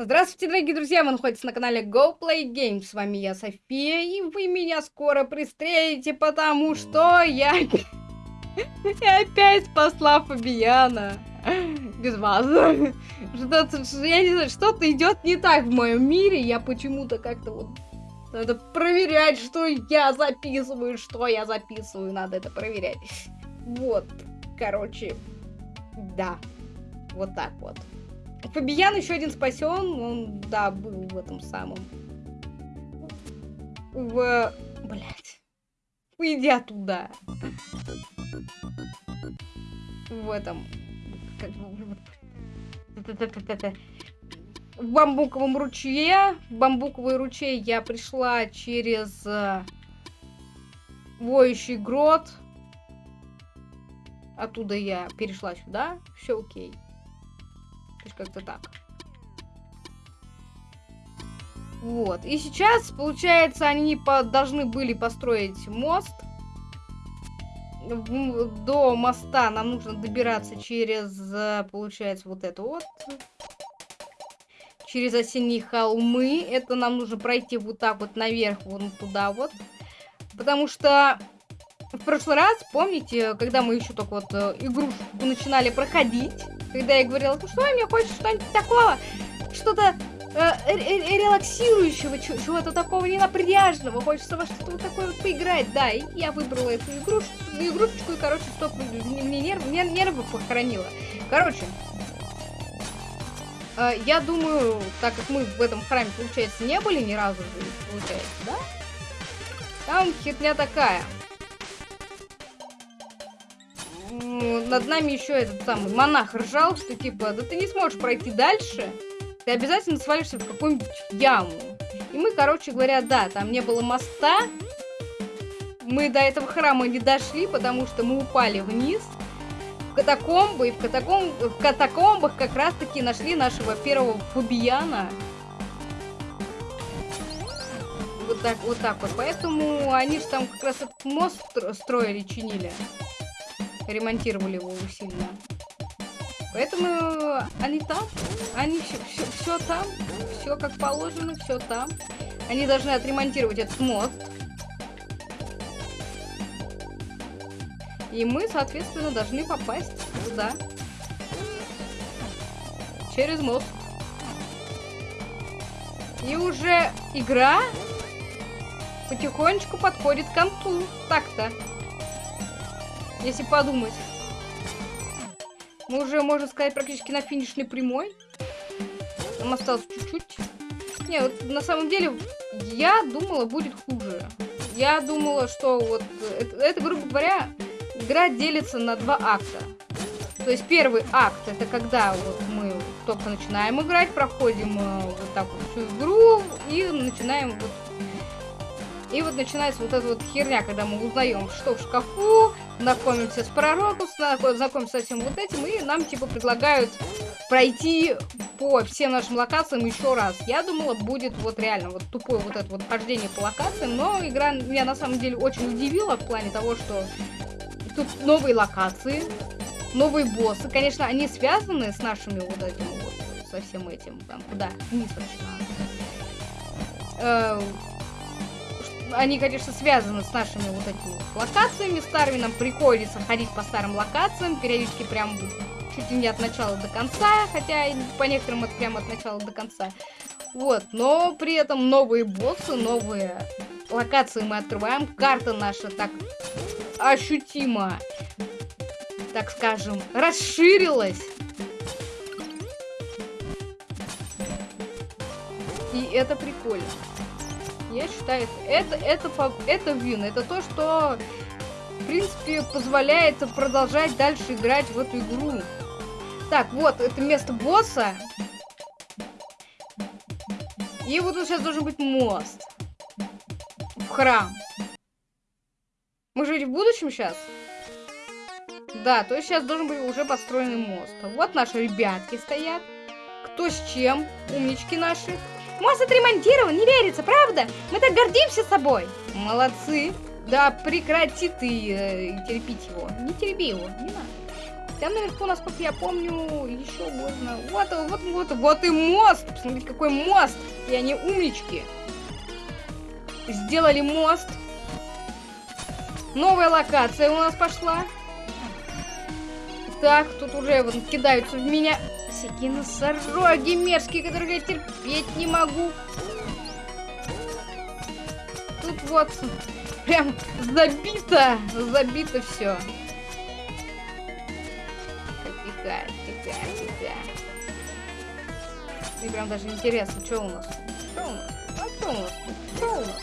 Здравствуйте, дорогие друзья! Вы находитесь на канале Go Play Games. С вами я, София, и вы меня скоро пристрелите, потому что я... я опять спасла Фабиана. Без вас. Что-то, я не знаю, что-то идет не так в моем мире. Я почему-то как-то вот... Надо проверять, что я записываю, что я записываю. Надо это проверять. Вот. Короче, да. Вот так вот. Фабиян еще один спасен, он, да, был в этом самом. В... Блять. Уйди оттуда. В этом... В бамбуковом ручье. В бамбуковый ручей я пришла через э, воющий грот. Оттуда я перешла сюда. Все окей. То есть как-то так. Вот. И сейчас, получается, они по должны были построить мост. До моста нам нужно добираться через, э, получается, вот это вот. Через осенние холмы. Это нам нужно пройти вот так вот наверх, вон туда вот. Потому что в прошлый раз, помните, когда мы еще только вот э, игрушку начинали проходить, когда я говорила, ну что, мне хочется что-нибудь такого, что-то э, релаксирующего, чего-то такого ненапряжного, хочется во что-то вот такое вот поиграть, да, и я выбрала эту игрушку, игрушечку, и, короче, стоп, мне нерв, нервы похоронила. Короче, э, я думаю, так как мы в этом храме, получается, не были ни разу, получается, да? Там хитня такая – над нами еще этот самый монах ржал, что типа, да ты не сможешь пройти дальше, ты обязательно свалишься в какую-нибудь яму. И мы, короче говоря, да, там не было моста, мы до этого храма не дошли, потому что мы упали вниз, в катакомбы, и в, катаком... в катакомбах как раз-таки нашли нашего первого фубияна. Вот так, вот так вот. Поэтому они же там как раз этот мост строили, чинили ремонтировали его усиленно. Поэтому они там, они все, все, все там, все как положено, все там. Они должны отремонтировать этот мост. И мы, соответственно, должны попасть туда. Через мост. И уже игра потихонечку подходит к концу. Так-то если подумать. Мы уже, можно сказать, практически на финишной прямой. Нам осталось чуть-чуть. Не, вот на самом деле, я думала, будет хуже. Я думала, что вот... Это, это грубо говоря, игра делится на два акта. То есть первый акт, это когда вот мы только начинаем играть, проходим э, вот так вот всю игру и начинаем вот и вот начинается вот эта вот херня, когда мы узнаем, что в шкафу, знакомимся с пророком, знакомимся со всем вот этим, и нам типа предлагают пройти по всем нашим локациям еще раз. Я думала, будет вот реально вот тупое вот это вот хождение по локациям, но игра меня на самом деле очень удивила в плане того, что тут новые локации, новые боссы. Конечно, они связаны с нашими вот этим вот, со всем этим, там, куда? Вниз вообще они, конечно, связаны с нашими вот этими локациями старыми. Нам приходится ходить по старым локациям, периодически прям чуть ли не от начала до конца, хотя по некоторым это прямо от начала до конца. Вот, но при этом новые боссы, новые локации мы открываем. Карта наша так ощутимо, так скажем, расширилась. И это прикольно. Я считаю, это, это, это, это вин. Это то, что, в принципе, позволяет продолжать дальше играть в эту игру. Так, вот, это место босса. И вот тут сейчас должен быть мост. В храм. Мы же в будущем сейчас? Да, то есть сейчас должен быть уже построенный мост. Вот наши ребятки стоят. Кто с чем? Умнички наши. Мост отремонтирован, не верится, правда? Мы так гордимся собой. Молодцы. Да прекрати ты э, терпеть его. Не терпи его, не надо. Там наверху, насколько я помню, еще можно. Вот, вот, вот, вот и мост. Посмотрите, какой мост. И они умнички. Сделали мост. Новая локация у нас пошла. Так, тут уже вот кидаются в меня всякие носороги мерзкие, которые я терпеть не могу. Тут вот прям забито, забито все. Тихо, тихо, тихо. Мне прям даже интересно, что у нас Что у нас? А что у нас Что у нас?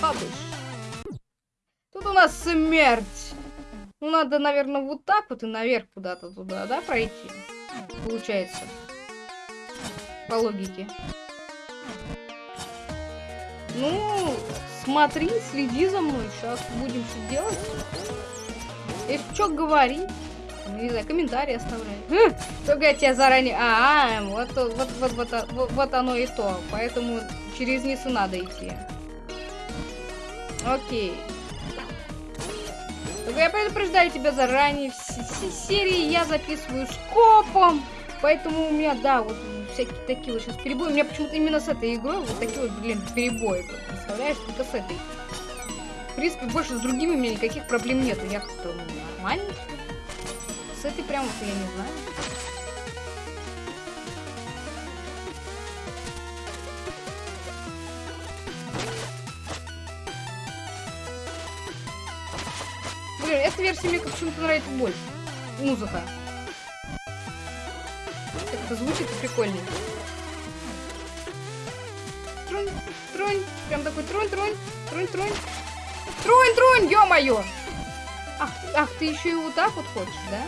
Хабыш. Тут у нас смерть. Ну, надо, наверное, вот так вот и наверх куда-то туда, да, пройти? Получается. По логике. Ну, смотри, следи за мной. Сейчас будем что делать. Если что, говори. Ну, не знаю, комментарии оставляй. Только я тебя заранее... А, -а вот, вот, вот, вот, вот, вот оно и то. Поэтому через низ и надо идти. Окей. Только я предупреждаю тебя заранее. Все серии я записываю скопом. Поэтому у меня, да, вот всякие такие вот сейчас перебои. У меня почему-то именно с этой игрой вот такие вот, блин, перебои. Представляешь, только с этой. В принципе, больше с другими у меня никаких проблем нету. Я как-то нормально. С этой прям вот я не знаю. Блин, эта версия мне почему-то нравится больше. Музыка это звучит прикольно. Трунь, трунь, прям такой трунь, трунь, трунь, трунь. Трунь, трунь, ё-моё! Ах, ах, ты еще и вот так вот хочешь, да?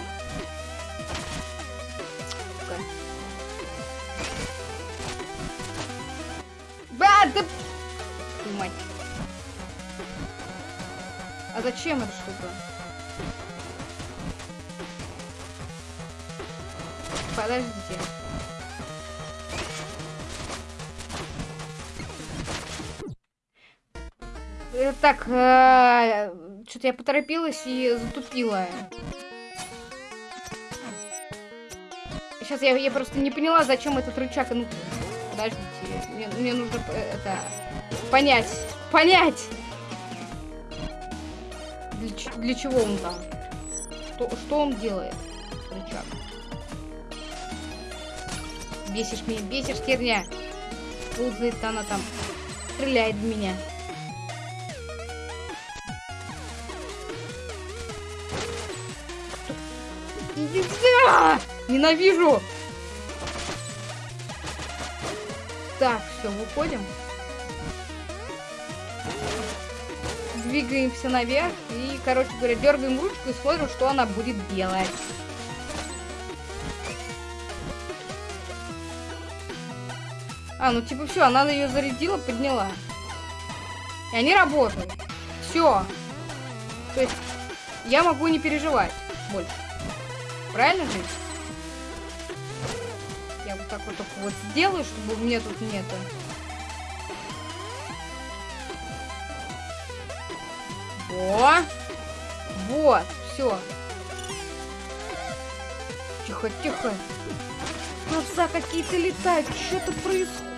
Ба, да... Мать. А зачем эта штука? Подождите. Э, так, э, что-то я поторопилась и затупила. Сейчас я, я просто не поняла, зачем этот рычаг. Ну, подождите, мне, мне нужно э, это понять, понять. Для, для чего он там? Что, что он делает, Бесишь меня, бесишь, херня. Ползает она там, стреляет в меня. Сюда! Ненавижу! Так, все, выходим. Двигаемся наверх и, короче говоря, дергаем ручку и смотрим, что она будет делать. А, ну типа все, она ее зарядила, подняла. И они работают. Все. То есть я могу не переживать больше. Правильно же? Я вот так вот только вот сделаю, чтобы мне тут нету. Во! Вот, все. Тихо, тихо. Глаза какие-то летают. Что-то происходит,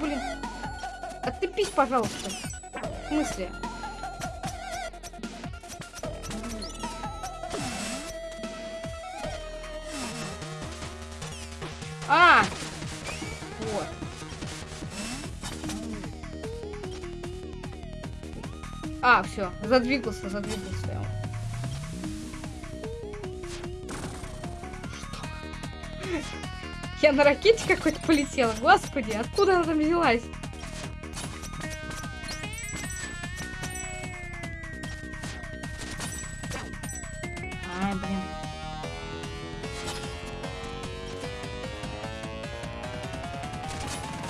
блин. Отцепись, пожалуйста. В смысле? А! Вот. А, все, задвигался, задвигался. Я на ракете какой-то полетела. Господи, откуда она там взялась? Ай, блин.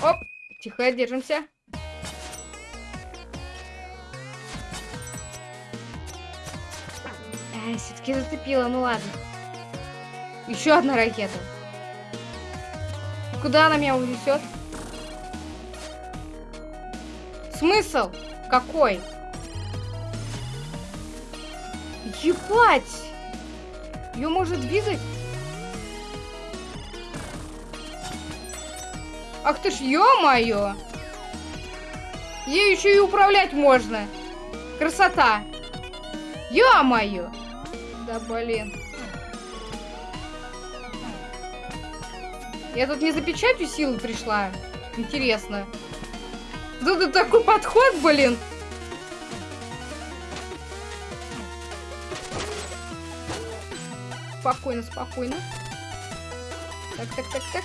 Оп, тихо, держимся. все-таки зацепила, ну ладно. Еще одна ракета. Куда она меня унесет? Смысл? Какой? Ебать! Ее может двигать? Ах ты ж, ё-моё! Ей еще и управлять можно. Красота. Ё-моё! Да блин. Я тут не за печатью силы пришла. Интересно. Тут такой подход, блин. Спокойно, спокойно. Так, так, так, так.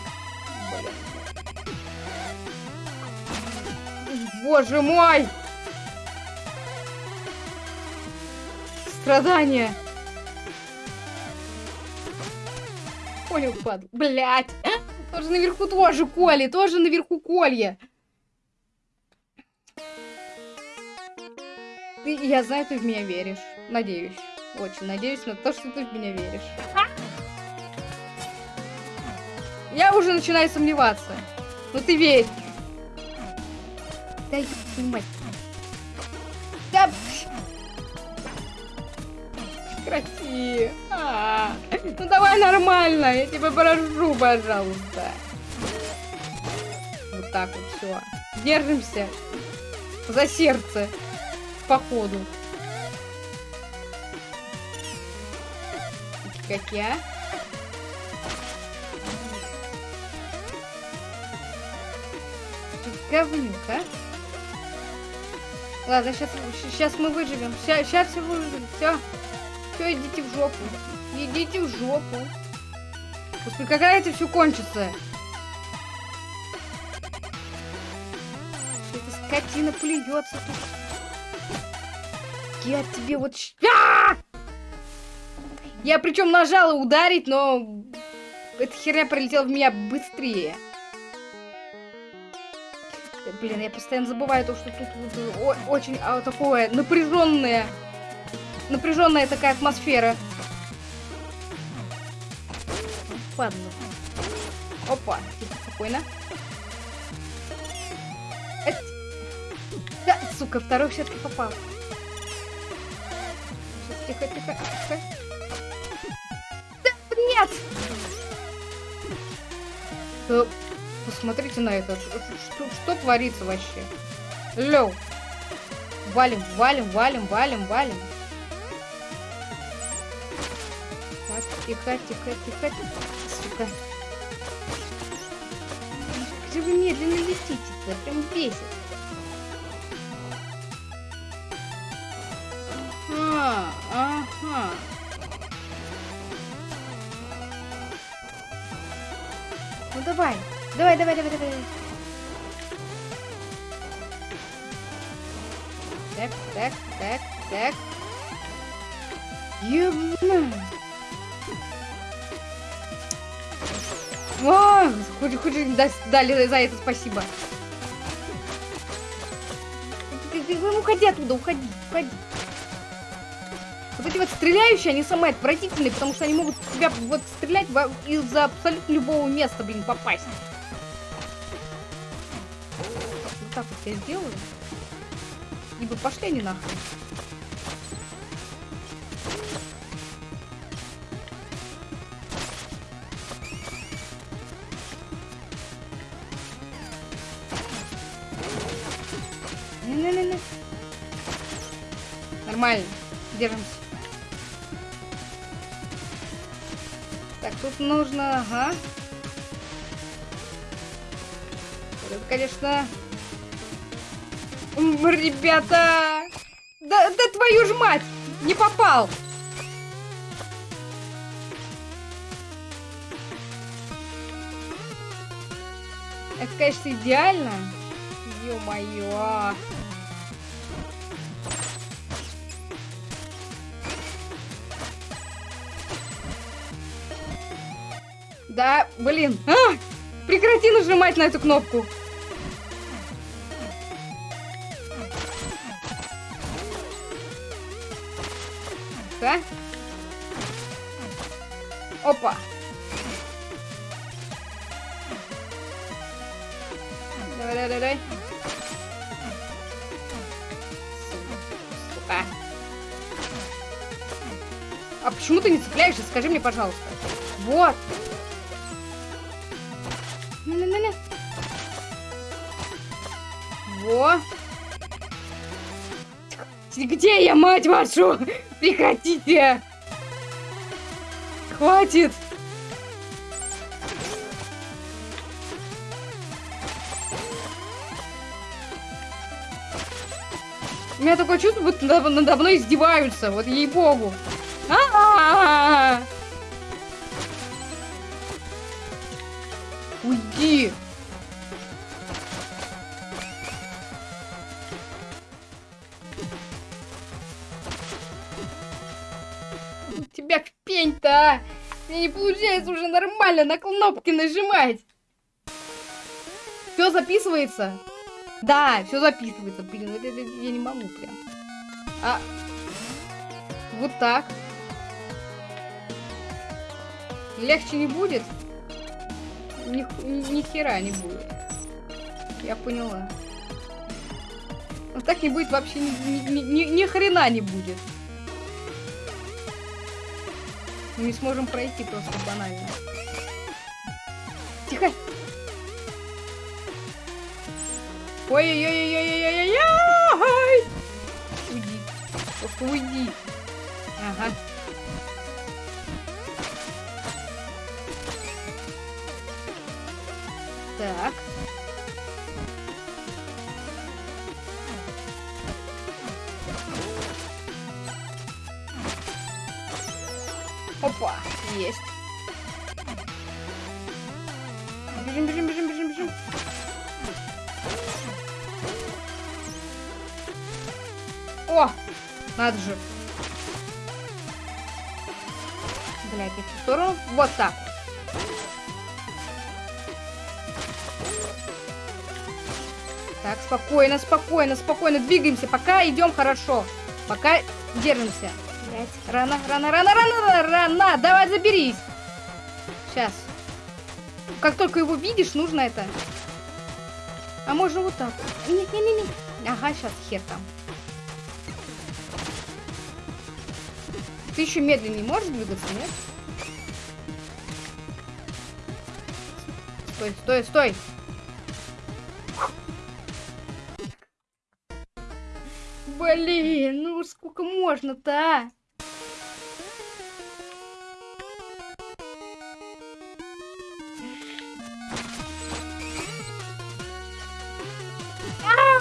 Боже мой! Страдания. Понял, падл. Блять. Тоже наверху тоже коли, тоже наверху колья. Ты, я знаю, ты в меня веришь. Надеюсь. Очень надеюсь на то, что ты в меня веришь. Я уже начинаю сомневаться. Но ты верь. Да мать. Да... Прекрати. А -а -а. Ну давай нормально, я тебя прошу, пожалуйста. Вот так вот, все. Держимся. За сердце. Походу. Как я. Говнюк, а? Ладно, сейчас, сейчас мы выживем. Сейчас, сейчас все выживем. Все. Все, идите в жопу. Идите в жопу. Господи, когда это все кончится? Эта скотина плюется тут. Я тебе вот... А! Я причем нажала ударить, но эта херня прилетела в меня быстрее. Блин, я постоянно забываю то, что тут вот, о, очень а, такое напряженное, напряженная такая атмосфера. Ладно. Опа, спокойно. Да, сука, второй все-таки попал. Тихо, тихо, тихо. Да, нет! Э, Посмотрите на это. Что, что творится вообще? Лёв. Валим, валим, валим, валим, валим. Так, тихо, тихо, тихо, тихо. Сука. Где вы медленно летите-то? Прям бесит. А, ага. Ну давай. Давай, давай, давай, давай. Так, так, так, так. Ёбна. О, хоть, хоть дали за это спасибо. Ну, уходи оттуда, уходи, уходи. Вот эти вот стреляющие, они самые отвратительные, потому что они могут тебя вот стрелять из-за абсолютно любого места, блин, попасть. так вот я сделаю. Ибо пошли они нахуй. Держимся. Так, тут нужно... Ага. Это, конечно, Ребята! Да, да твою ж мать! Не попал! Это, конечно, идеально. Ё-моё. Да, блин. А! Прекрати нажимать на эту кнопку. да? Опа. Давай, давай, давай. Сука. А почему ты не цепляешься? Скажи мне, пожалуйста. Вот. Во. Где я, мать вашу? Прекратите! Хватит! У меня такое чувство, будто надо мной издеваются. Вот ей-богу. Нормально на кнопки нажимать. Все записывается. Да, все записывается. Блин, это, это я не могу прям. А вот так. Легче не будет? Ни, ни, ни хера не будет. Я поняла. Но так не будет вообще ни, ни, ни, ни хрена не будет. Мы не сможем пройти просто банально. Ой-ой-ой-ой-ой-ой-ой! Уйди. Просто уйди. Ага. Так. Опа, есть. Надо же. Блять, в эту сторону. Вот так. Так, спокойно, спокойно, спокойно. Двигаемся. Пока идем хорошо. Пока держимся. Блять, рано, рано, рано, рано, рано. Давай, заберись. Сейчас. Как только его видишь, нужно это. А можно вот так. Нет, нет, нет, нет. Ага, сейчас хер там. Ты еще медленнее можешь двигаться, нет? Стой, стой, стой! Блин, ну сколько можно-то, а?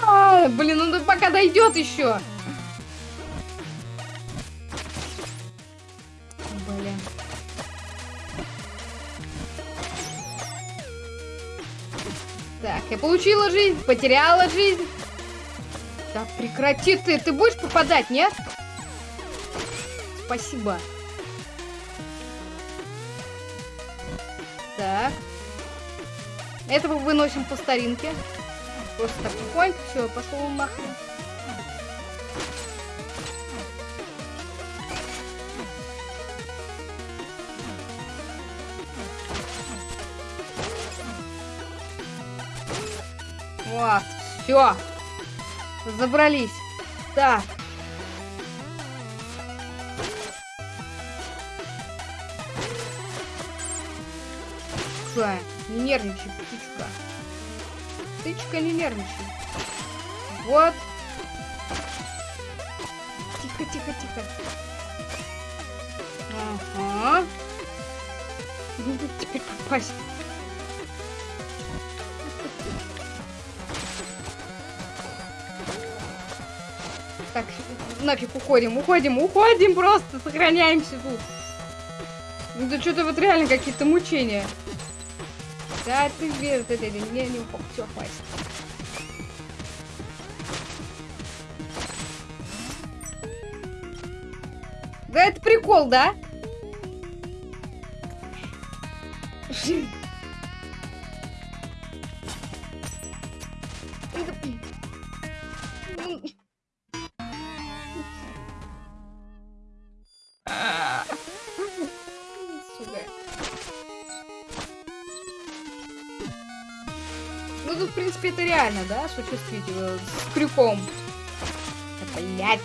А, блин, ну пока дойдет еще. Получила жизнь, потеряла жизнь. Да прекрати ты, ты будешь попадать, нет? Спасибо. Так. Этого выносим по старинке. Просто так тихонько, все, пошел нахрен. Все. Забрались. Так. Птичка, не нервничай, птичка. Птичка, не нервничай. Вот. Тихо, тихо, тихо. Ага. Теперь попасть. Нафиг уходим, уходим, уходим просто, сохраняемся тут. Ну да что-то вот реально какие-то мучения. Да, ты веришь, это, это, не, не, все, хватит. Да это прикол, да? Ну реально, да, осуществить с крюком. Блять.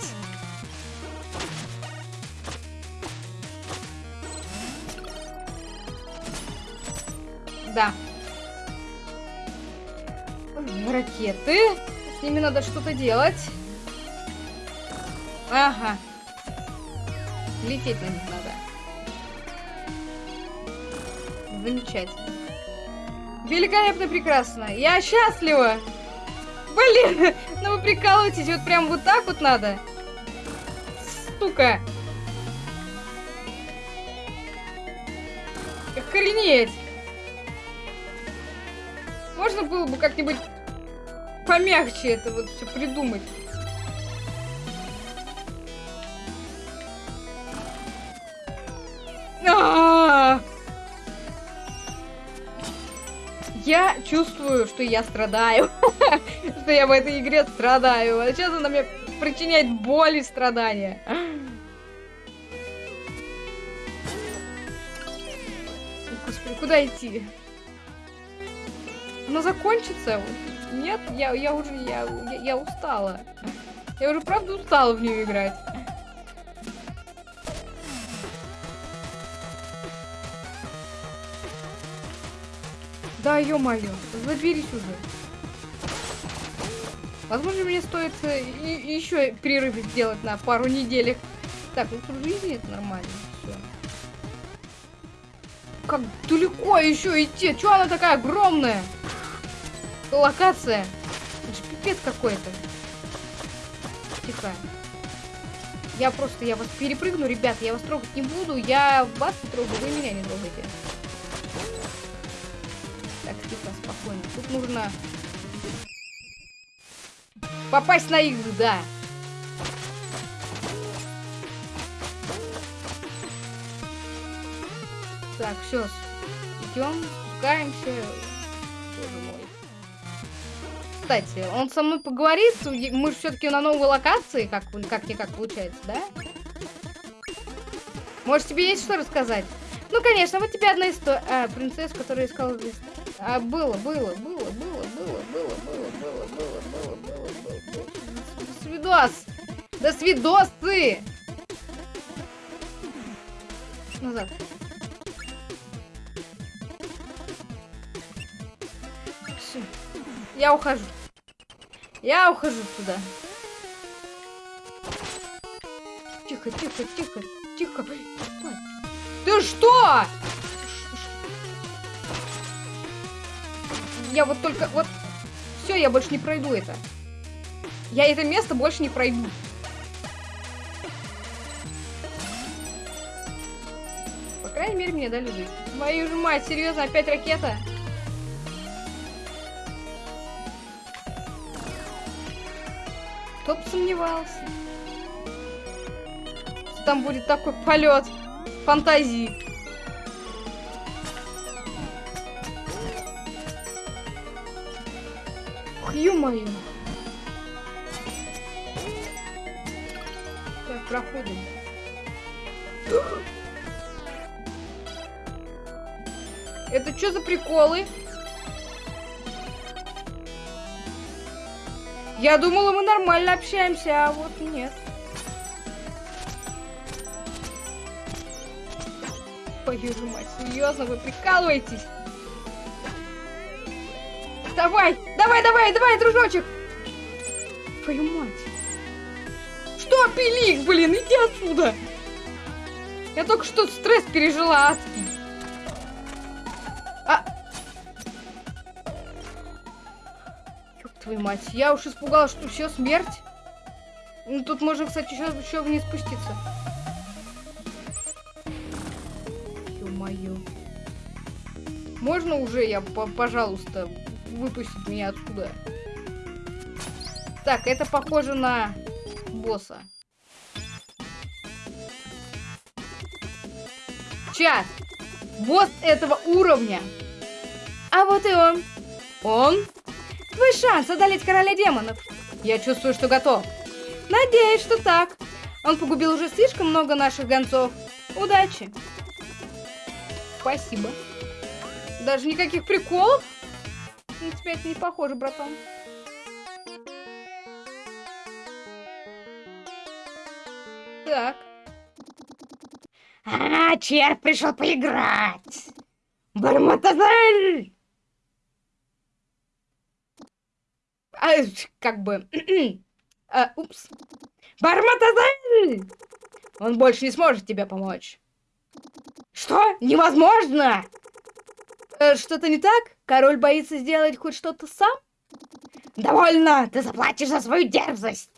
Да. Ракеты. С ними надо что-то делать. Ага. Лететь на них надо. Замечательно. Великолепно, прекрасно. Я счастлива. Блин, ну вы прикалываетесь, вот прям вот так вот надо. Стука. Охренеть. Можно было бы как-нибудь помягче это вот все придумать. -а! Я чувствую, что я страдаю. что я в этой игре страдаю. А сейчас она мне причиняет боль и страдания. Господи, куда идти? Она закончится? Нет, я, я уже, я, я, я устала. Я уже правда устала в нее играть. Да, ё-моё, заберись уже. Возможно, мне стоит э, еще перерыв сделать на пару неделек. Так, ну тут жизни это нормально. Все. Как далеко еще идти? Че она такая огромная? Локация. Это же пипец какой-то. Тихо. Я просто, я вас перепрыгну, ребят, я вас трогать не буду. Я вас не трогаю, вы меня не трогаете. Так, тихо, спокойно. Тут нужно попасть на их, да. Так, все, идем, спускаемся. Боже мой. Кстати, он со мной поговорит, мы же все-таки на новой локации, как как-никак получается, да? Может, тебе есть что рассказать? Ну, конечно, вот тебе одна история. А, принцесса, которая искала здесь. А, было, было, было, было, свидос! До свидосы! Назад. Все. Я ухожу. Я ухожу туда. Тихо, тихо, тихо, тихо. Ты что? Я вот только... Вот... Все, я больше не пройду это. Я это место больше не пройду. По крайней мере, мне дали жизнь. Мою же мать, серьезно, опять ракета? Кто бы сомневался. Там будет такой полет фантазии. Ё-моё. Так, проходим. Это что за приколы? Я думала, мы нормально общаемся, а вот нет. Твою же мать, серьезно, вы прикалываетесь? Давай, давай, давай, давай, дружочек! Твою мать. Что, пилик, блин, иди отсюда! Я только что стресс пережила адский. А... Ёб твою мать, я уж испугалась, что все, смерть. Ну, тут можно, кстати, еще, еще вниз спуститься. Ё-моё. Можно уже я, пожалуйста, выпустить меня отсюда? Так, это похоже на босса. Чат! Босс этого уровня. А вот и он. Он? Твой шанс одолеть короля демонов. Я чувствую, что готов. Надеюсь, что так. Он погубил уже слишком много наших гонцов. Удачи. Спасибо. Даже никаких приколов? На тебя это не похоже, братан. Так. А, черт пришел поиграть. Барматазель! А, как бы... а, упс. Барматазель! Он больше не сможет тебе помочь. Что? Невозможно! Э, Что-то не так? Король боится сделать хоть что-то сам? Довольно! Ты заплатишь за свою дерзость!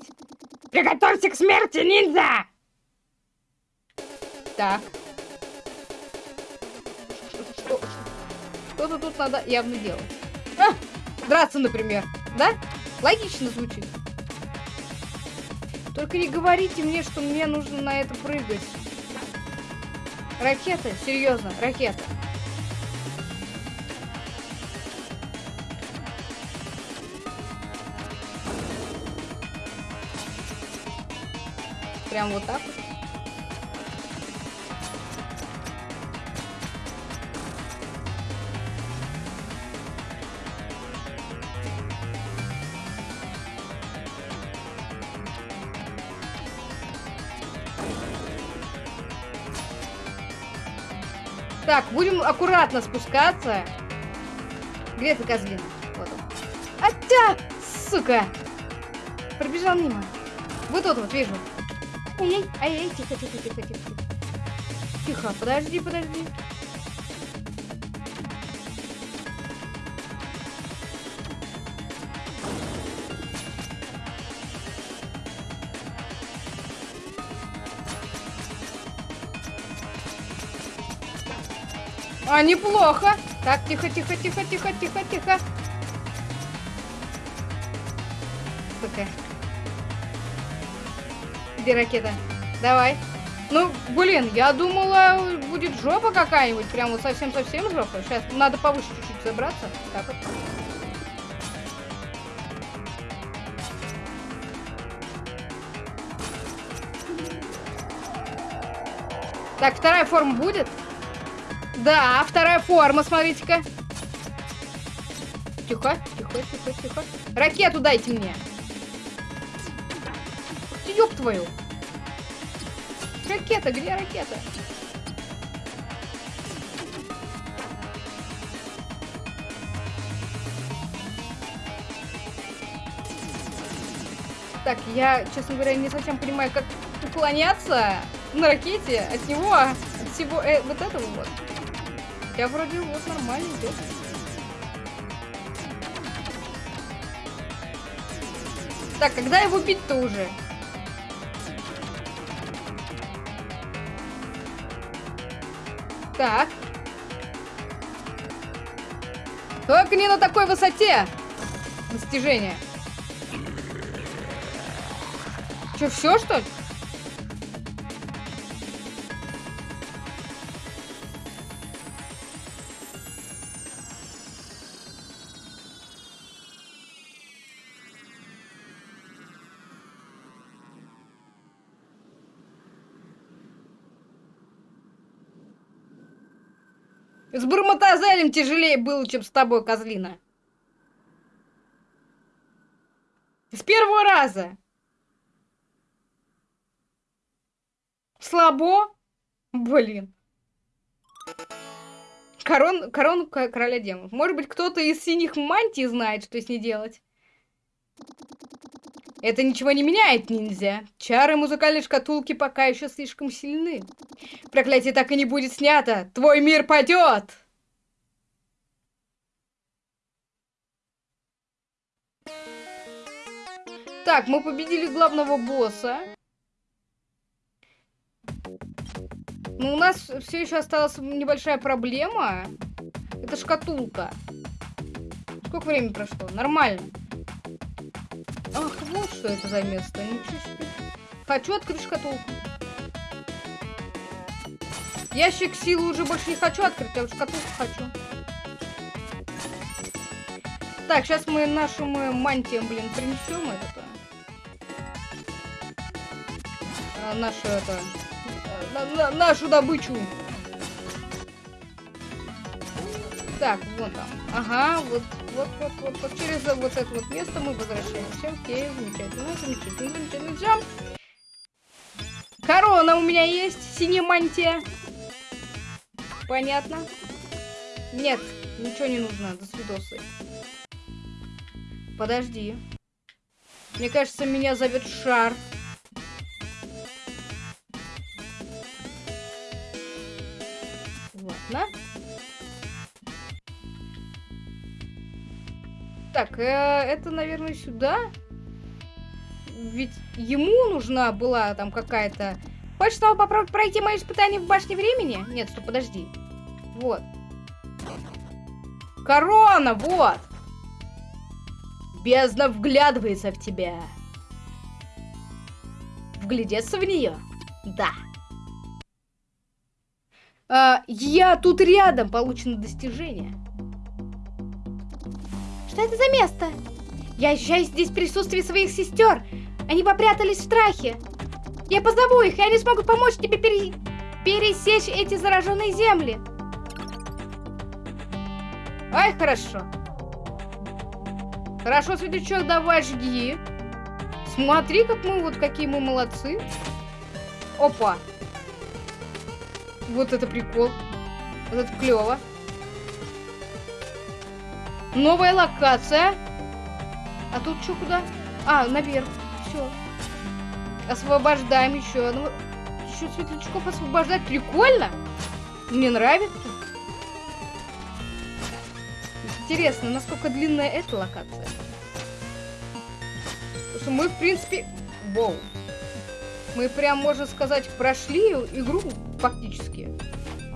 Приготовься к смерти, ниндзя! Так. Что- Что-то тут надо явно делать. А, драться, например. Да? Логично звучит. Только не говорите мне, что мне нужно на это прыгать. Ракета? Серьезно, ракета. Прям вот так вот. Так, будем аккуратно спускаться. Где ты, козлина? Вот он. Атя! Сука! Пробежал мимо. Вот тут вот, вижу. Ай-яй, ай-яй, тихо, тихо, тихо, тихо. Тихо, подожди, подожди. А, неплохо. Так, тихо, тихо, тихо, тихо, тихо, тихо. Сука. Где ракета? Давай. Ну, блин, я думала, будет жопа какая-нибудь. Прям вот совсем-совсем жопа. Сейчас надо повыше чуть-чуть забраться. Так вот. Так, вторая форма будет? Да, вторая форма, смотрите-ка. Тихо, тихо, тихо, тихо. Ракету дайте мне. Ёб твою. Ракета, где ракета? Так, я, честно говоря, не совсем понимаю, как уклоняться на ракете от него, от всего э, вот этого вот. Я вроде вот нормально идет. Так, когда его бить-то уже? Так. Только не на такой высоте. Достижение. Че, все что ли? С Бурмотазелем тяжелее было, чем с тобой, козлина. С первого раза. Слабо? Блин. Корон, корону короля демонов. Может быть, кто-то из синих мантий знает, что с ней делать? Это ничего не меняет, ниндзя. Чары музыкальной шкатулки пока еще слишком сильны. Проклятие так и не будет снято. Твой мир падет. Так, мы победили главного босса. Но у нас все еще осталась небольшая проблема. Это шкатулка. Сколько времени прошло? Нормально. Ах, вот что это за место. Ничего себе. Хочу открыть шкатулку. Ящик силы уже больше не хочу открыть, а вот шкатулку хочу. Так, сейчас мы нашим мантиям, блин, принесем это. А, нашу это. э, на- на- нашу добычу. Так, вон там. Ага, вот, вот, вот, вот, вот через вот это вот место мы возвращаемся. Окей, замечательно, замечательно, замечательно. Всё. Корона у меня есть, синяя мантия. Понятно. Нет, ничего не нужно. До свидосы. Подожди. Мне кажется, меня зовет Шар. Ладно. Так, э, это, наверное, сюда. Ведь ему нужна была там какая-то... Хочешь снова попробовать пройти мои испытания в башне времени? Нет, стоп, подожди. Вот. Корона, вот! Бездна вглядывается в тебя. Вглядеться в нее? Да. А, я тут рядом, получено достижение. Что это за место? Я ощущаю здесь присутствие своих сестер. Они попрятались в страхе. Я позову их, и они смогут помочь тебе пере... пересечь эти зараженные земли. Ай, хорошо. Хорошо, светлячок, давай жги. Смотри, как мы, вот какие мы молодцы. Опа. Вот это прикол. Вот это клево. Новая локация. А тут что, куда? А, наверх. Все. Освобождаем еще одного. Еще светлячков освобождать. Прикольно. Мне нравится. Интересно, насколько длинная эта локация. Потому что мы, в принципе... Воу. Мы прям, можно сказать, прошли игру фактически.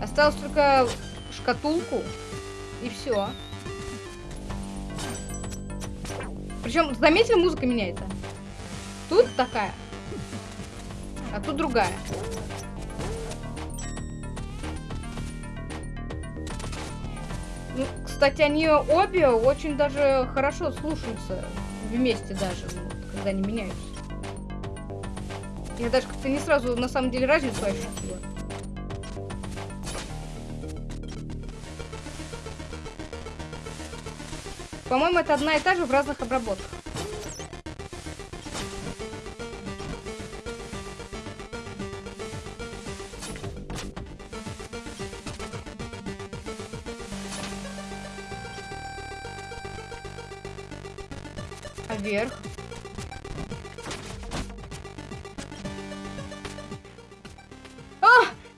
Осталось только шкатулку. И все. Причем, заметили, музыка меняется. Тут такая. А тут другая. Ну, кстати, они обе очень даже хорошо слушаются вместе даже, ну, когда они меняются. Я даже как-то не сразу на самом деле разницу ощутила. По-моему, это одна и та же в разных обработках. вверх. А,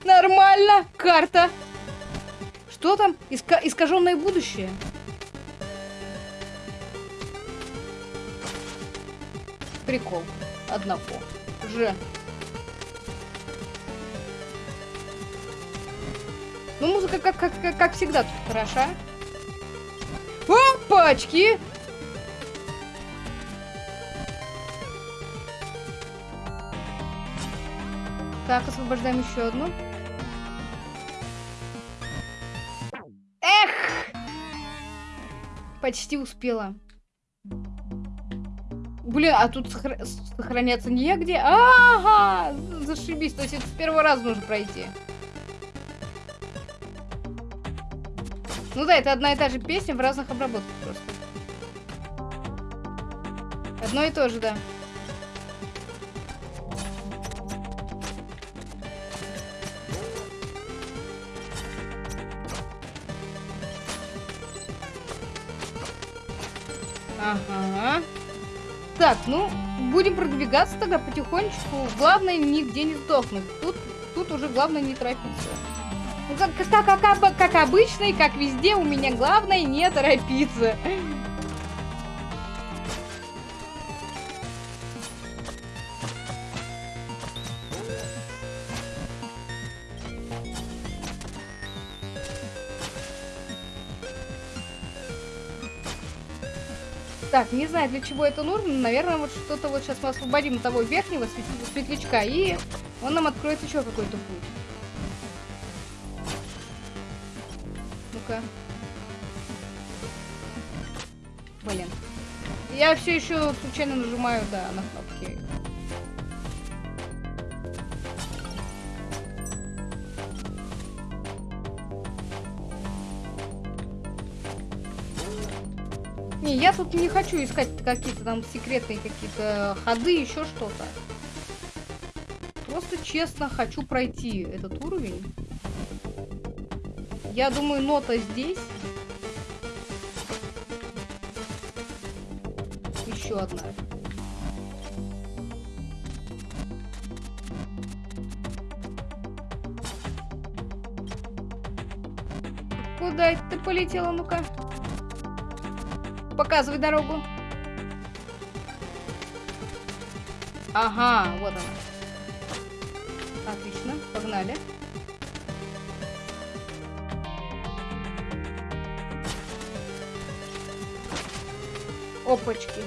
нормально, карта. Что там? Иска искаженное будущее. Прикол. Одного. Ж. Ну, музыка, как, как, как, как всегда, тут хороша. Опачки! Так, освобождаем еще одну. Эх! Почти успела. Блин, а тут сохр... сохраняться негде? Ага! Зашибись, то есть это с первого раза нужно пройти. Ну да, это одна и та же песня в разных обработках просто. Одно и то же, да. Ага. Так, ну, будем продвигаться тогда потихонечку. Главное, нигде не сдохнуть. Тут, тут уже главное не торопиться. Ну, как, как, как, как обычно и как везде, у меня главное не торопиться. Так, не знаю, для чего это нужно. Наверное, вот что-то вот сейчас мы освободим того верхнего светлячка, и он нам откроет еще какой-то путь. Ну-ка. Блин. Я все еще случайно нажимаю, да, на кнопки. тут не хочу искать какие-то там секретные какие-то ходы, еще что-то. Просто честно хочу пройти этот уровень. Я думаю, нота здесь. Еще одна. Куда это ты полетела, ну-ка? Показывай дорогу. Ага, вот она. Отлично, погнали. Опачки.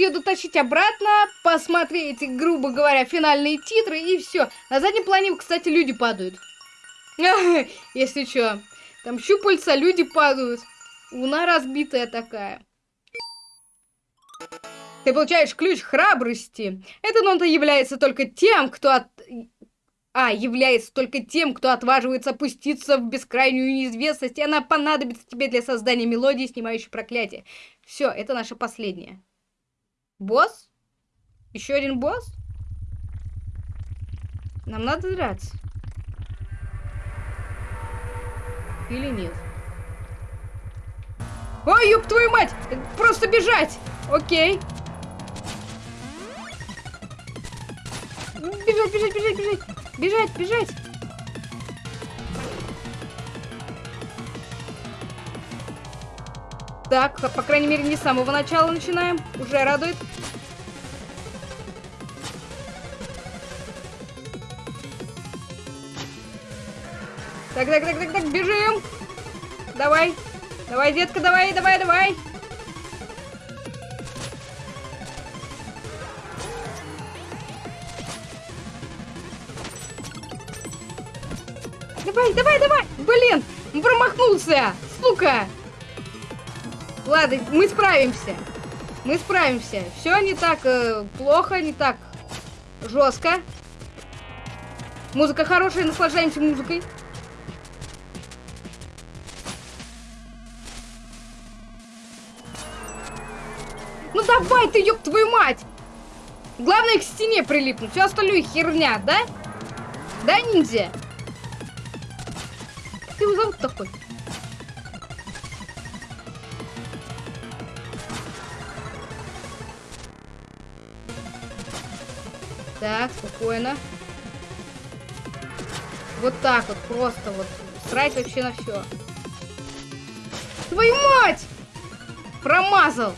Ее дотащить обратно, посмотреть, грубо говоря, финальные титры и все. На заднем плане, кстати, люди падают. Если что. Там щупальца, люди падают. Луна разбитая такая. Ты получаешь ключ храбрости. Эта нота является только тем, кто от... А, является только тем, кто отваживается опуститься в бескрайнюю неизвестность, и она понадобится тебе для создания мелодии, снимающей проклятие. Все, это наша последняя. Босс? Еще один босс? Нам надо драться. Или нет? Ой, ёб твою мать! Просто бежать! Окей. Бежать, бежать, бежать, бежать! Бежать, бежать! Так, по крайней мере, не с самого начала начинаем. Уже радует. Так, так, так, так, так, бежим! Давай! Давай, детка, давай, давай, давай! Давай, давай, давай! Блин, промахнулся! Сука! Ладно, мы справимся. Мы справимся. Все не так э, плохо, не так жестко. Музыка хорошая, наслаждаемся музыкой. Ну давай ты, ёб твою мать! Главное к стене прилипнуть, все остальное херня, да? Да, ниндзя? ты его зовут такой? Так, спокойно. Вот так вот, просто вот. Срать вообще на все. Твою мать! Промазал!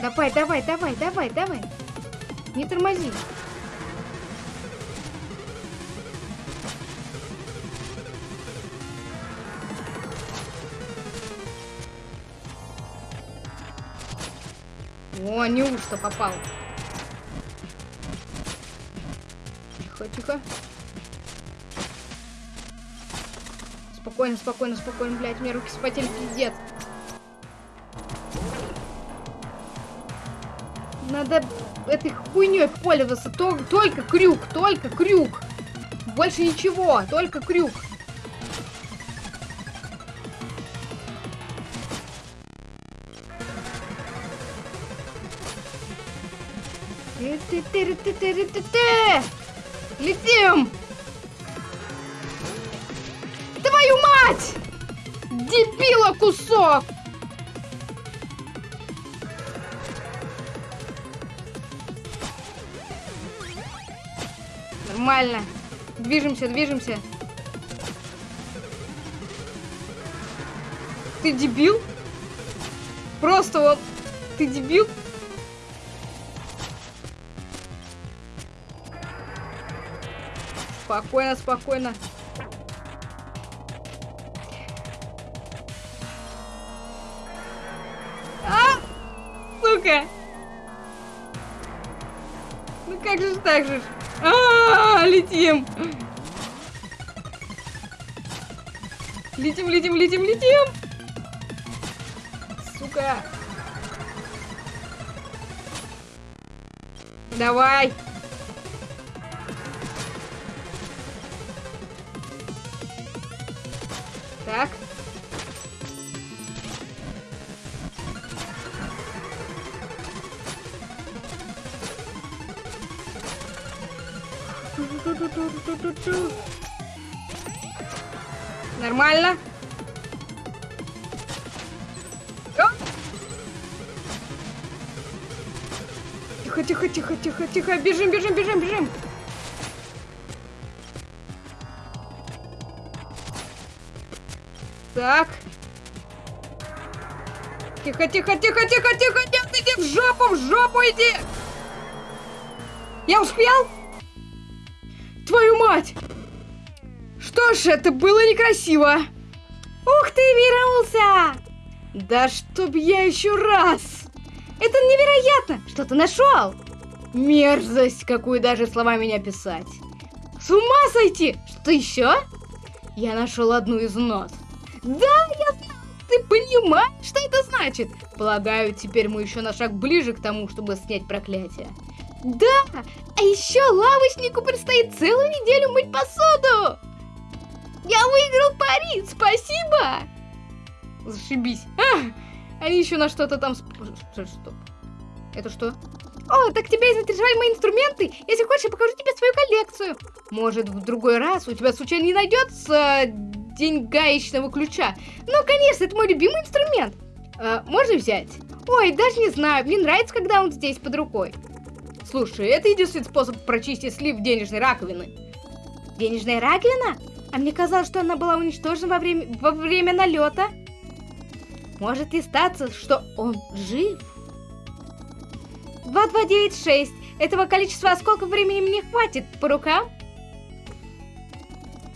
Давай, давай, давай, давай, давай. Не тормози. О, неужто попал? Тихо, тихо. Спокойно, спокойно, спокойно, блядь, мне руки спотели, пиздец. Надо этой хуйней пользоваться. То, только крюк, только крюк. Больше ничего, только крюк. Летим! Твою мать! Дебила кусок! Нормально. Движемся, движемся. Ты дебил? Просто вот... Ты дебил? Спокойно, спокойно. А! Сука! Ну как же так же? А, -а, -а летим. Летим, летим, летим, летим! Сука! Давай! Нормально. Тихо, тихо, тихо, тихо, тихо. Бежим, бежим, бежим, бежим. Так. Тихо, тихо, тихо, тихо, тихо. Нет, иди в жопу, в жопу иди. Я успел? Твою мать! Что ж, это было некрасиво. Ух ты, вернулся! Да чтоб я еще раз! Это невероятно! Что ты нашел? Мерзость, какую даже словами не описать. С ума сойти! Что еще? Я нашел одну из нот. Да, я знаю! Ты понимаешь, что это значит? Полагаю, теперь мы еще на шаг ближе к тому, чтобы снять проклятие. Да! А еще лавочнику предстоит целую неделю мыть посуду! Я выиграл пари! Спасибо! Зашибись. А, они еще на что-то там... Стоп. Это что? О, так тебя заинтересовали мои инструменты? Если хочешь, я покажу тебе свою коллекцию. Может, в другой раз у тебя случайно не найдется день гаечного ключа? Ну, конечно, это мой любимый инструмент. А, можно взять? Ой, даже не знаю, мне нравится, когда он здесь под рукой. Слушай, это единственный способ прочистить слив денежной раковины. Денежная раковина? А мне казалось, что она была уничтожена во время, во время налета. Может и статься, что он жив? 2296. Этого количества осколков времени мне хватит по рукам.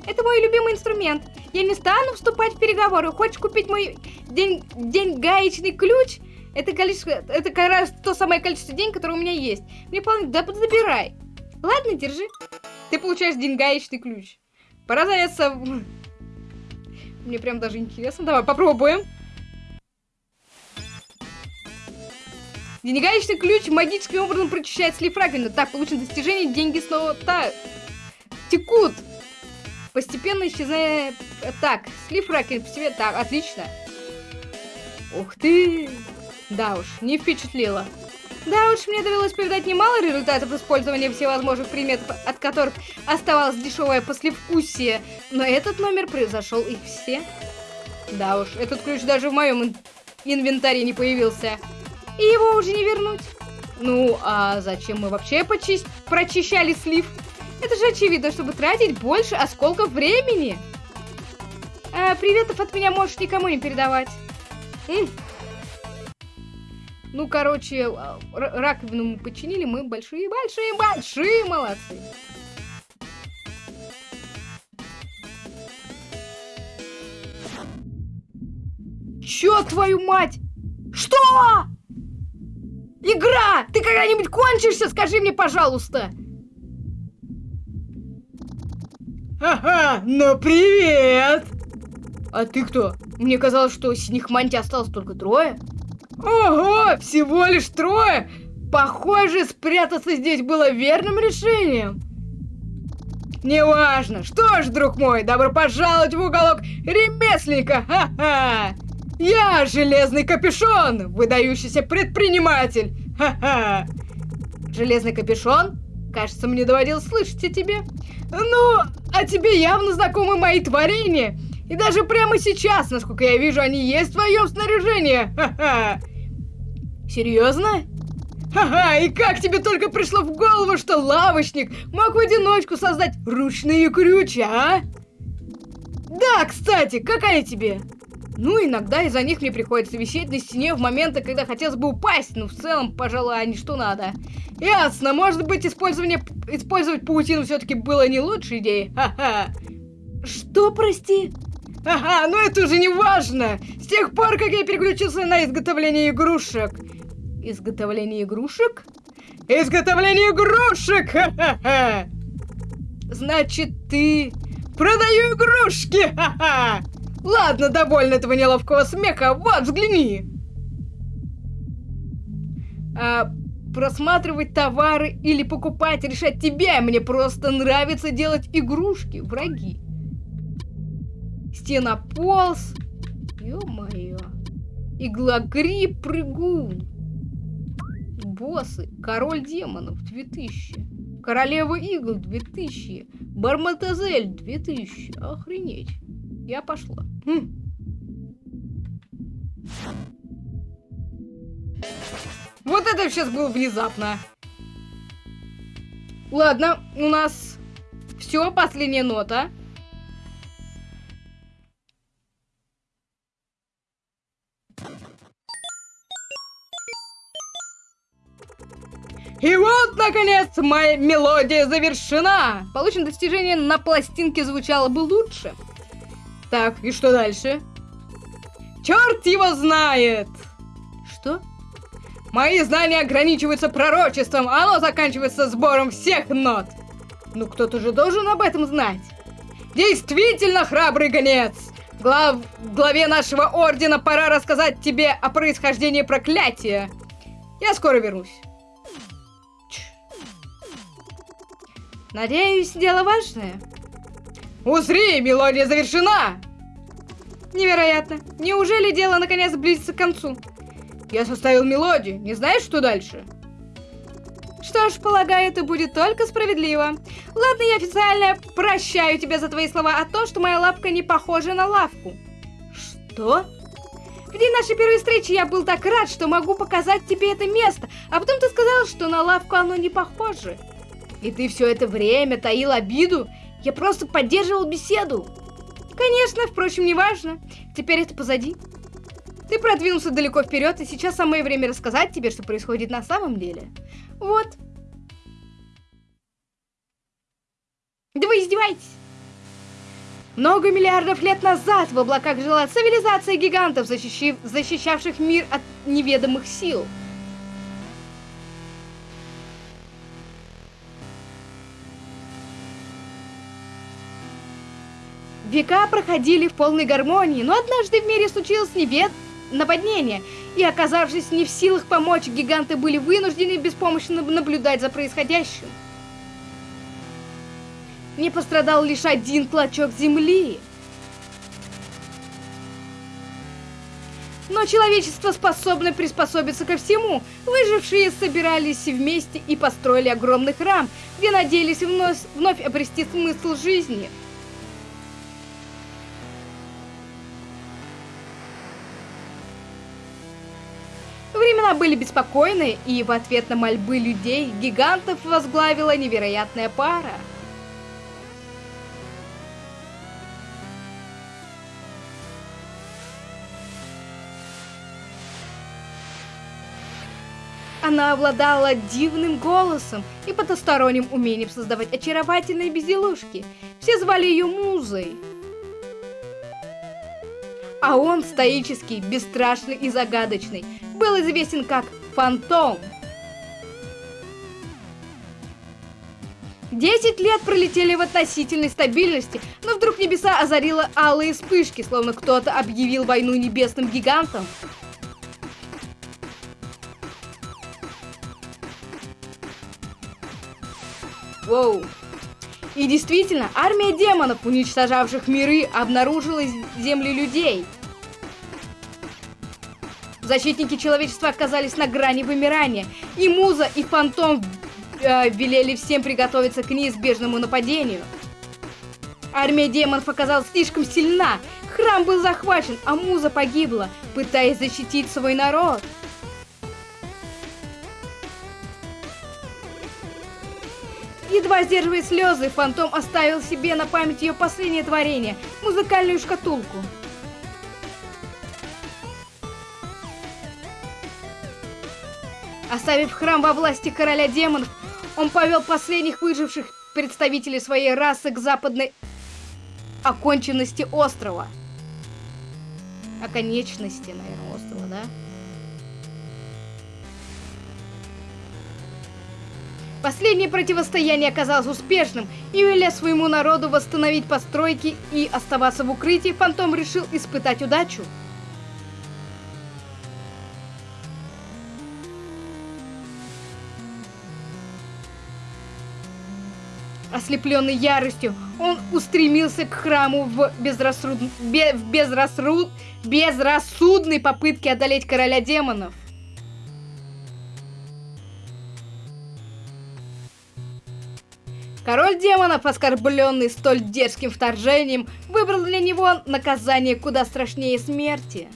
Это мой любимый инструмент. Я не стану вступать в переговоры. Хочешь купить мой день, день гаечный ключ? Это количество, это как раз то самое количество денег, которое у меня есть. Мне вполне, да забирай. Ладно, держи. Ты получаешь деньгаечный ключ. Пора заняться... Мне прям даже интересно. Давай, попробуем. Денегаечный ключ магическим образом прочищает слив раковины. Так, получено достижение, деньги снова тают. Текут. Постепенно исчезая... Так, слив раковины постепенно... Так, отлично. Ух ты! Да уж, не впечатлило. Да уж, мне довелось повидать немало результатов использования всевозможных приметов, от которых оставалось дешевое послевкусие, но этот номер превзошел их все. Да уж, этот ключ даже в моем инвентаре не появился. И его уже не вернуть. Ну, а зачем мы вообще прочищали слив? Это же очевидно, чтобы тратить больше осколков времени. А, приветов от меня можешь никому не передавать. М ну, короче, а, раковину мы починили, мы большие-большие-большие молодцы. Чё, твою мать? Что? Игра! Ты когда-нибудь кончишься? Скажи мне, пожалуйста. Ага, ну привет! А ты кто? Мне казалось, что синих мантий осталось только трое. Ого, всего лишь трое? Похоже, спрятаться здесь было верным решением. Неважно. Что ж, друг мой, добро пожаловать в уголок ремесленника. Ха-ха. Я железный капюшон, выдающийся предприниматель. Ха-ха. Железный капюшон? Кажется, мне доводилось слышать о тебе. Ну, а тебе явно знакомы мои творения. И даже прямо сейчас, насколько я вижу, они есть в твоем снаряжении. Ха-ха. Серьезно? Ха-ха, и как тебе только пришло в голову, что лавочник мог в одиночку создать ручные крючи, а? Да, кстати, какая тебе? Ну, иногда из-за них мне приходится висеть на стене в моменты, когда хотелось бы упасть, но в целом, пожалуй, они что надо. Ясно, может быть, использование, использовать паутину все-таки было не лучшей идеей? Ха-ха. Что, прости? Ага, ну это уже не важно. С тех пор, как я переключился на изготовление игрушек. Изготовление игрушек? Изготовление игрушек! Ха-ха-ха! Значит, ты... Продаю игрушки! Ха-ха! Ладно, довольно этого неловкого смеха. Вот, взгляни. А, просматривать товары или покупать, решать тебя. Мне просто нравится делать игрушки, враги. Стенополз. Ё-моё. Иглогриб прыгун. Боссы. Король демонов 2000. Королева игл 2000. Барматазель 2000. Охренеть. Я пошла. Хм. Вот это сейчас было внезапно. Ладно, у нас все, последняя нота. И вот, наконец, моя мелодия завершена. Получено достижение на пластинке звучало бы лучше. Так, и что дальше? Черт его знает! Что? Мои знания ограничиваются пророчеством, а оно заканчивается сбором всех нот. Ну кто-то же должен об этом знать. Действительно храбрый гонец! Глав... Главе нашего ордена пора рассказать тебе о происхождении проклятия. Я скоро вернусь. Надеюсь, дело важное. Узри, мелодия завершена! Невероятно. Неужели дело наконец близится к концу? Я составил мелодию. Не знаешь, что дальше? Что ж, полагаю, это будет только справедливо. Ладно, я официально прощаю тебя за твои слова о том, что моя лапка не похожа на лавку. Что? В день нашей первой встречи я был так рад, что могу показать тебе это место, а потом ты сказал, что на лавку оно не похоже. И ты все это время таил обиду? Я просто поддерживал беседу. Конечно, впрочем, не важно. Теперь это позади. Ты продвинулся далеко вперед, и сейчас самое время рассказать тебе, что происходит на самом деле. Вот. Да вы издеваетесь? Много миллиардов лет назад в облаках жила цивилизация гигантов, защищив... защищавших мир от неведомых сил. Века проходили в полной гармонии, но однажды в мире случилось невед... наводнение, и оказавшись не в силах помочь, гиганты были вынуждены беспомощно наблюдать за происходящим. Не пострадал лишь один клочок земли. Но человечество способно приспособиться ко всему. Выжившие собирались вместе и построили огромный храм, где надеялись вновь, вновь обрести смысл жизни – Времена были беспокойны, и в ответ на мольбы людей гигантов возглавила невероятная пара. Она обладала дивным голосом и потусторонним умением создавать очаровательные безделушки. Все звали ее Музой. А он стоический, бесстрашный и загадочный, был известен как Фантом. Десять лет пролетели в относительной стабильности, но вдруг небеса озарило алые вспышки, словно кто-то объявил войну небесным гигантам. Воу. И действительно, армия демонов, уничтожавших миры, обнаружила земли людей. Защитники человечества оказались на грани вымирания, и Муза, и Фантом э, велели всем приготовиться к неизбежному нападению. Армия демонов оказалась слишком сильна, храм был захвачен, а Муза погибла, пытаясь защитить свой народ. Едва сдерживая слезы, Фантом оставил себе на память ее последнее творение – музыкальную шкатулку. Оставив храм во власти короля демонов, он повел последних выживших представителей своей расы к западной оконченности острова. Оконечности, наверное, острова, да? Последнее противостояние оказалось успешным, и веля своему народу восстановить постройки и оставаться в укрытии, Фантом решил испытать удачу. Ослепленный яростью, он устремился к храму в, безрассуд... Бе... в безрассуд... безрассудной попытке одолеть короля демонов. Король демонов, оскорбленный столь дерзким вторжением, выбрал для него наказание куда страшнее смерти.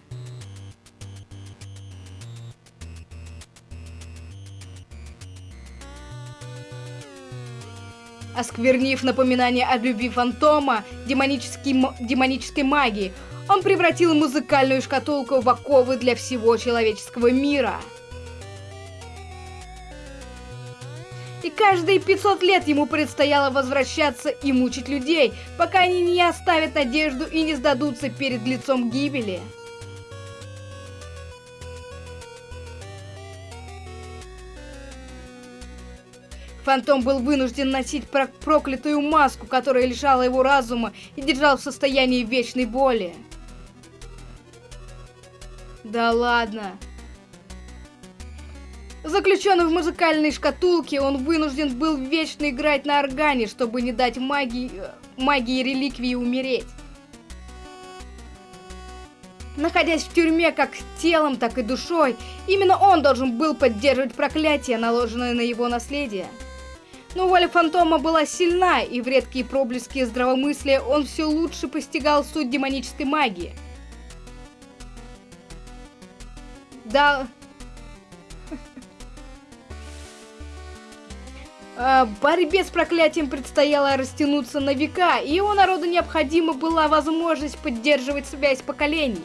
Осквернив напоминание о любви фантома демонической магии, он превратил музыкальную шкатулку в оковы для всего человеческого мира. И каждые 500 лет ему предстояло возвращаться и мучить людей, пока они не оставят надежду и не сдадутся перед лицом гибели. Фантом был вынужден носить проклятую маску, которая лишала его разума и держал в состоянии вечной боли. Да ладно. Заключенный в музыкальной шкатулке, он вынужден был вечно играть на органе, чтобы не дать магии, магии реликвии умереть. Находясь в тюрьме как телом, так и душой, именно он должен был поддерживать проклятие, наложенное на его наследие. Но воля фантома была сильна, и в редкие проблески здравомыслия он все лучше постигал суть демонической магии. Да... А, борьбе с проклятием предстояло растянуться на века, и его народу необходима была возможность поддерживать связь поколений.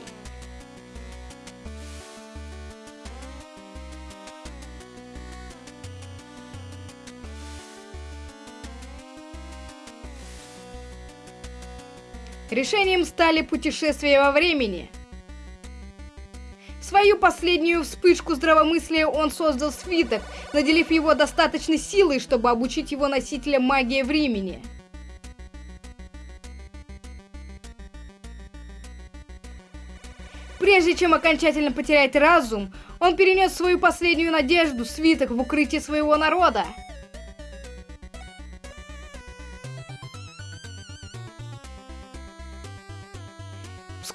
Решением стали путешествия во времени. Свою последнюю вспышку здравомыслия он создал свиток, наделив его достаточной силой, чтобы обучить его носителя магии времени. Прежде чем окончательно потерять разум, он перенес свою последнюю надежду, свиток, в укрытие своего народа.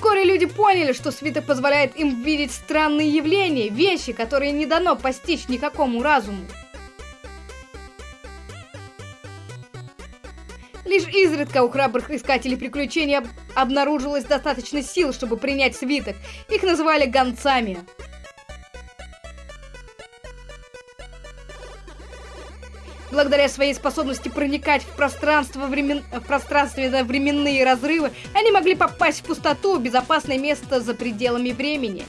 Вскоре люди поняли, что свиток позволяет им видеть странные явления, вещи, которые не дано постичь никакому разуму. Лишь изредка у храбрых искателей приключений обнаружилось достаточно сил, чтобы принять свиток. Их называли гонцами. Благодаря своей способности проникать в пространство времен... в пространственно-временные разрывы, они могли попасть в пустоту, безопасное место за пределами времени.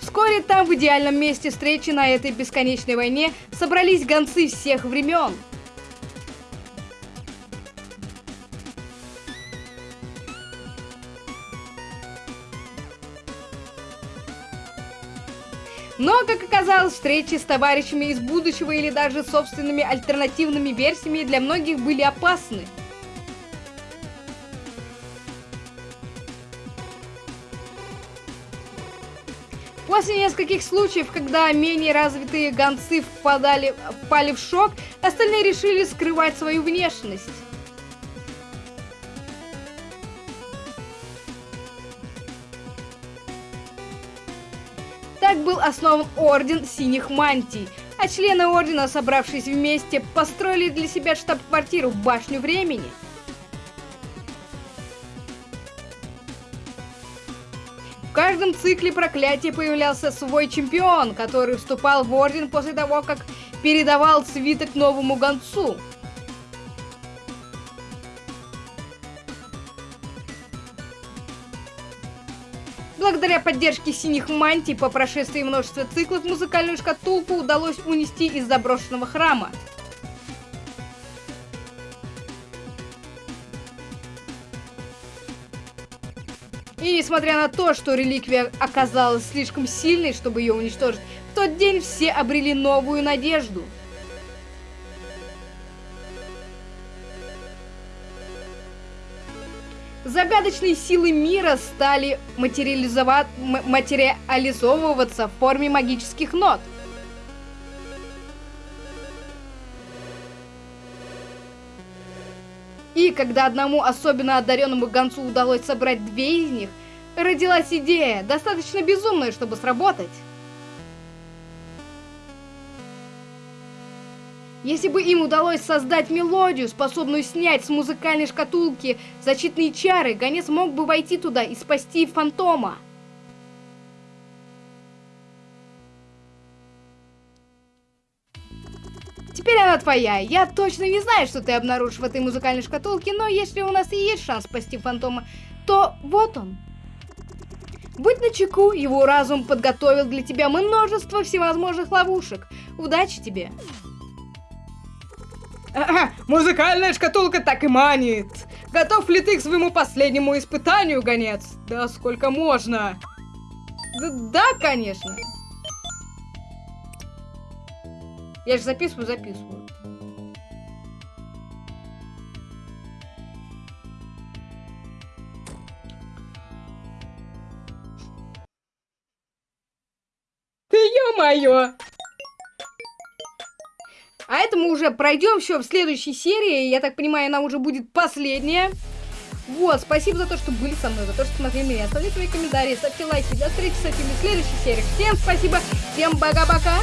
Вскоре там, в идеальном месте встречи на этой бесконечной войне, собрались гонцы всех времен. Но, как оказалось, встречи с товарищами из будущего или даже собственными альтернативными версиями для многих были опасны. После нескольких случаев, когда менее развитые гонцы впадали, впали в шок, остальные решили скрывать свою внешность. Так был основан Орден Синих Мантий, а члены Ордена, собравшись вместе, построили для себя штаб-квартиру Башню Времени. В каждом цикле проклятия появлялся свой чемпион, который вступал в Орден после того, как передавал свиток новому гонцу. Благодаря поддержке синих мантий по прошествии множества циклов музыкальную шкатулку удалось унести из заброшенного храма. И несмотря на то, что реликвия оказалась слишком сильной, чтобы ее уничтожить, в тот день все обрели новую надежду. Загадочные силы мира стали материализова... материализовываться в форме магических нот. И когда одному особенно одаренному гонцу удалось собрать две из них, родилась идея, достаточно безумная, чтобы сработать. Если бы им удалось создать мелодию, способную снять с музыкальной шкатулки защитные чары, гонец мог бы войти туда и спасти фантома. Теперь она твоя. Я точно не знаю, что ты обнаружишь в этой музыкальной шкатулке, но если у нас и есть шанс спасти фантома, то вот он. Будь начеку, его разум подготовил для тебя множество всевозможных ловушек. Удачи тебе! Музыкальная шкатулка так и манит. Готов ли ты к своему последнему испытанию, гонец? Да сколько можно? Да, да конечно. Я же записываю, записываю. Ты ё-моё! А это мы уже пройдем все в следующей серии. Я так понимаю, она уже будет последняя. Вот, спасибо за то, что были со мной, за то, что смотрели меня. Оставляйте свои комментарии, ставьте лайки. До встречи с этими в следующей серии. Всем спасибо, всем пока-пока.